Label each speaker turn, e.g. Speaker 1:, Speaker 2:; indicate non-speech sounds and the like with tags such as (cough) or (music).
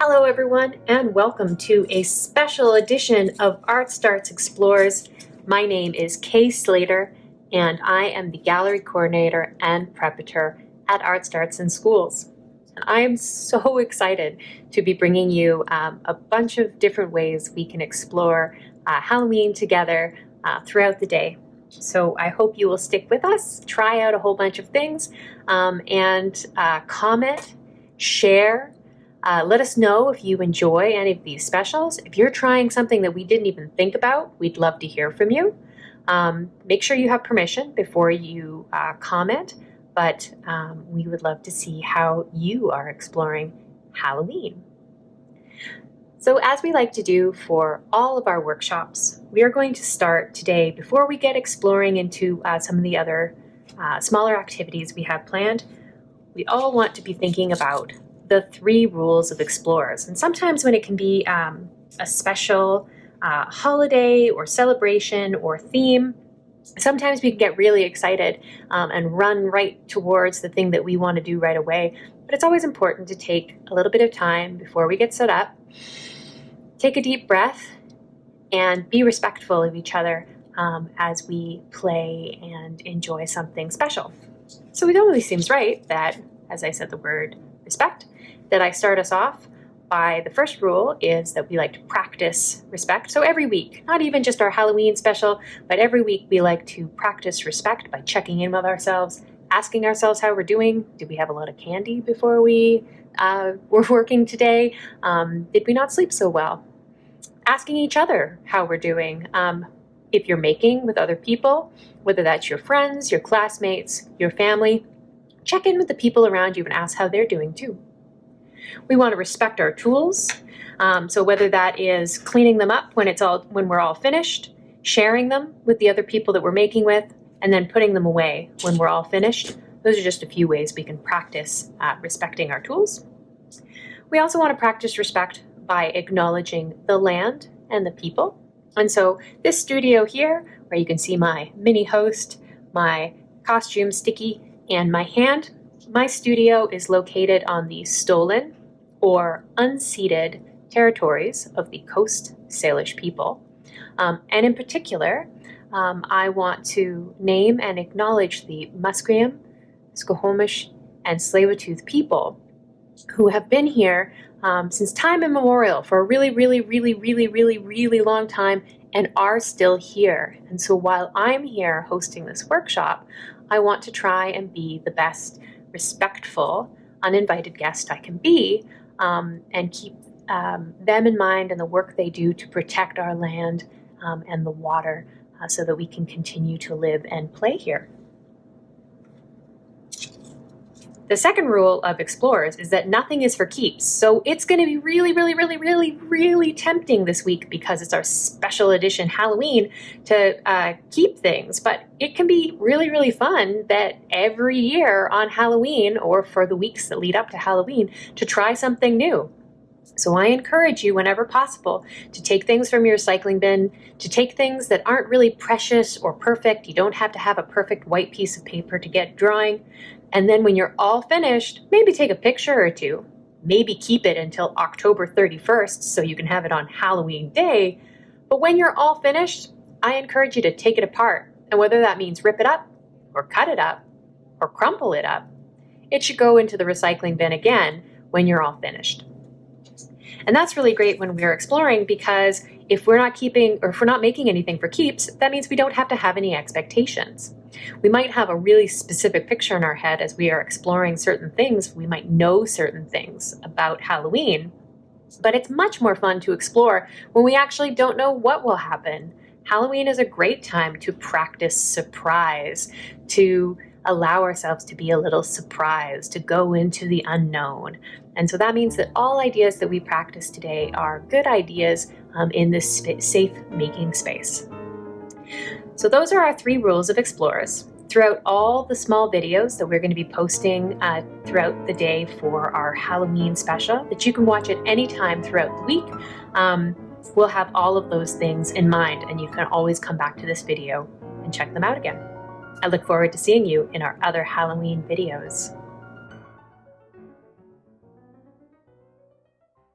Speaker 1: Hello everyone and welcome to a special edition of Art Starts Explores. My name is Kay Slater and I am the gallery coordinator and preparator at Art Starts in Schools. And I am so excited to be bringing you um, a bunch of different ways we can explore uh, Halloween together uh, throughout the day. So I hope you will stick with us, try out a whole bunch of things, um, and uh, comment, share, uh, let us know if you enjoy any of these specials. If you're trying something that we didn't even think about, we'd love to hear from you. Um, make sure you have permission before you uh, comment, but um, we would love to see how you are exploring Halloween. So as we like to do for all of our workshops, we are going to start today, before we get exploring into uh, some of the other uh, smaller activities we have planned, we all want to be thinking about the three rules of explorers. And sometimes when it can be um, a special uh, holiday or celebration or theme, sometimes we can get really excited um, and run right towards the thing that we want to do right away. But it's always important to take a little bit of time before we get set up, take a deep breath, and be respectful of each other um, as we play and enjoy something special. So it only seems right that, as I said the word respect, that I start us off by the first rule is that we like to practice respect. So every week, not even just our Halloween special, but every week we like to practice respect by checking in with ourselves, asking ourselves how we're doing. Did we have a lot of candy before we uh, (laughs) were working today? Um, did we not sleep so well? Asking each other how we're doing. Um, if you're making with other people, whether that's your friends, your classmates, your family, check in with the people around you and ask how they're doing too. We want to respect our tools. Um, so whether that is cleaning them up when it's all when we're all finished, sharing them with the other people that we're making with, and then putting them away when we're all finished. Those are just a few ways we can practice uh, respecting our tools. We also want to practice respect by acknowledging the land and the people. And so this studio here, where you can see my mini host, my costume sticky, and my hand, my studio is located on the stolen or unceded territories of the Coast Salish people. Um, and in particular, um, I want to name and acknowledge the Musqueam, Squamish, and Tsleil-Waututh people who have been here um, since time immemorial for a really, really, really, really, really, really long time and are still here. And so while I'm here hosting this workshop, I want to try and be the best respectful, uninvited guest I can be um, and keep um, them in mind and the work they do to protect our land um, and the water uh, so that we can continue to live and play here. The second rule of explorers is that nothing is for keeps. So it's going to be really, really, really, really, really tempting this week because it's our special edition Halloween to uh, keep things. But it can be really, really fun that every year on Halloween or for the weeks that lead up to Halloween to try something new. So I encourage you whenever possible to take things from your recycling bin, to take things that aren't really precious or perfect. You don't have to have a perfect white piece of paper to get drawing. And then when you're all finished, maybe take a picture or two. Maybe keep it until October 31st so you can have it on Halloween day. But when you're all finished, I encourage you to take it apart. And whether that means rip it up, or cut it up, or crumple it up, it should go into the recycling bin again when you're all finished. And that's really great when we're exploring because if we're not keeping or if we're not making anything for keeps, that means we don't have to have any expectations. We might have a really specific picture in our head as we are exploring certain things. We might know certain things about Halloween, but it's much more fun to explore when we actually don't know what will happen. Halloween is a great time to practice surprise, to allow ourselves to be a little surprised, to go into the unknown. And so that means that all ideas that we practice today are good ideas um, in this safe making space. So those are our three rules of explorers. Throughout all the small videos that we're going to be posting uh, throughout the day for our Halloween special that you can watch at any time throughout the week, um, we'll have all of those things in mind and you can always come back to this video and check them out again. I look forward to seeing you in our other Halloween videos.